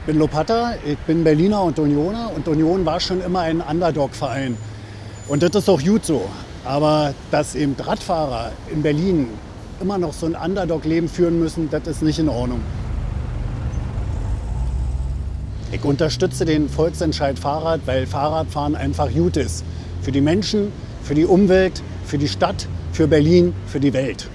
Ich bin Lopata, ich bin Berliner und Unioner und Union war schon immer ein Underdog-Verein. Und das ist auch gut so. Aber dass eben Radfahrer in Berlin immer noch so ein Underdog-Leben führen müssen, das ist nicht in Ordnung. Ich unterstütze den Volksentscheid Fahrrad, weil Fahrradfahren einfach gut ist. Für die Menschen, für die Umwelt, für die Stadt, für Berlin, für die Welt.